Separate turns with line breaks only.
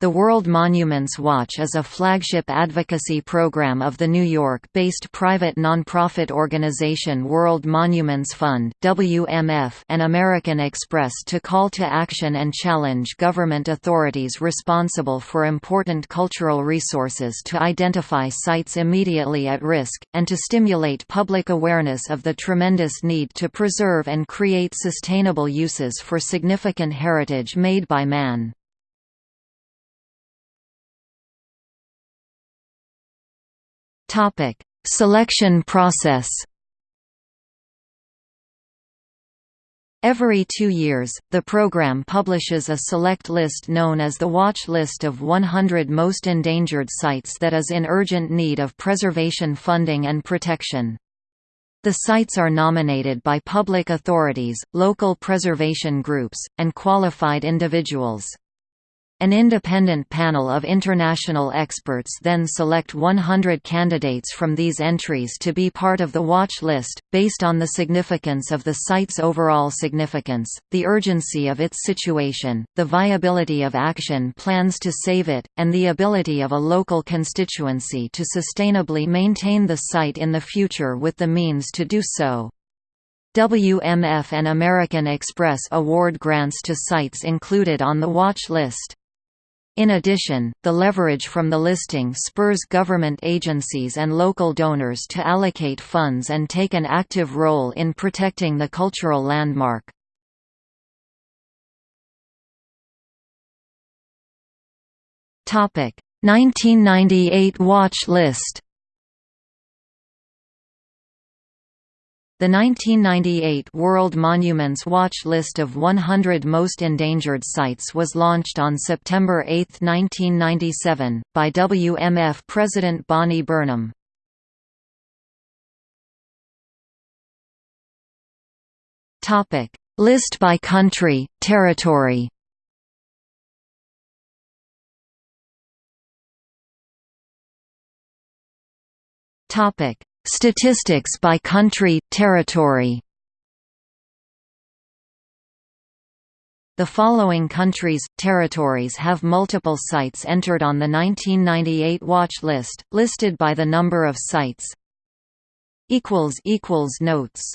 The World Monuments Watch is a flagship advocacy program of the New York-based private nonprofit organization World Monuments Fund (WMF) and American Express to call to action and challenge government authorities responsible for important cultural resources to identify sites immediately at risk and to stimulate public awareness of the tremendous need to preserve and create sustainable uses for significant heritage made by man. Topic: Selection process. Every two years, the program publishes a select list known as the Watch List of 100 Most Endangered Sites that is in urgent need of preservation funding and protection. The sites are nominated by public authorities, local preservation groups, and qualified individuals. An independent panel of international experts then select 100 candidates from these entries to be part of the watch list, based on the significance of the site's overall significance, the urgency of its situation, the viability of action plans to save it, and the ability of a local constituency to sustainably maintain the site in the future with the means to do so. WMF and American Express award grants to sites included on the watch list. In addition, the leverage from the listing spurs government agencies and local donors to allocate funds and take an active role in protecting the cultural landmark. Topic: 1998 watch list. The 1998 World Monuments Watch list of 100 most endangered sites was launched on September 8, 1997, by WMF President Bonnie Burnham. List by country, territory Topic Statistics by country, territory The following countries, territories have multiple sites entered on the 1998 watch list, listed by the number of sites. Notes